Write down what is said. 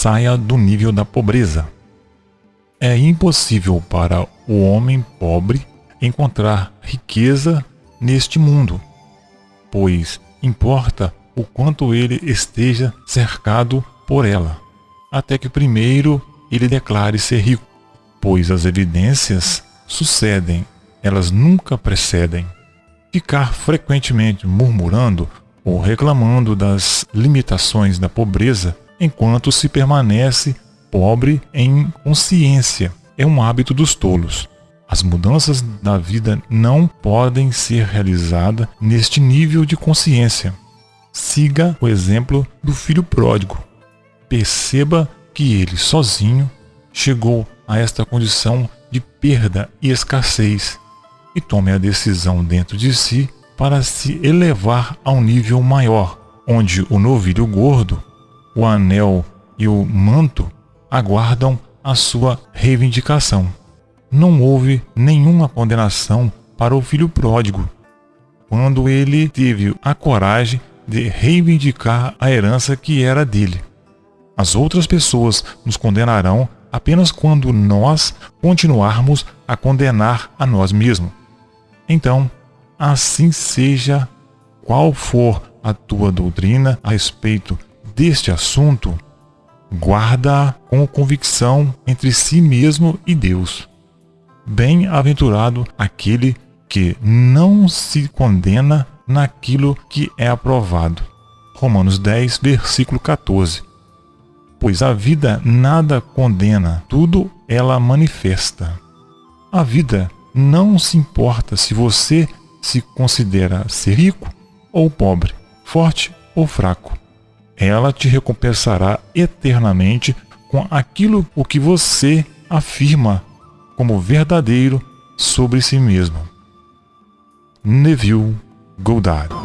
saia do nível da pobreza. É impossível para o homem pobre encontrar riqueza neste mundo, pois importa o quanto ele esteja cercado por ela, até que primeiro ele declare ser rico, pois as evidências sucedem, elas nunca precedem. Ficar frequentemente murmurando ou reclamando das limitações da pobreza enquanto se permanece pobre em consciência é um hábito dos tolos. As mudanças da vida não podem ser realizadas neste nível de consciência. Siga o exemplo do filho pródigo. Perceba que ele sozinho chegou a esta condição de perda e escassez e tome a decisão dentro de si para se elevar a um nível maior, onde o novilho gordo, o anel e o manto aguardam a sua reivindicação. Não houve nenhuma condenação para o filho pródigo, quando ele teve a coragem de reivindicar a herança que era dele. As outras pessoas nos condenarão apenas quando nós continuarmos a condenar a nós mesmos. Então, assim seja qual for a tua doutrina a respeito deste assunto, guarda com convicção entre si mesmo e Deus. Bem-aventurado aquele que não se condena naquilo que é aprovado. Romanos 10, versículo 14. Pois a vida nada condena, tudo ela manifesta. A vida não se importa se você se considera ser rico ou pobre, forte ou fraco ela te recompensará eternamente com aquilo o que você afirma como verdadeiro sobre si mesmo. Neville Goddard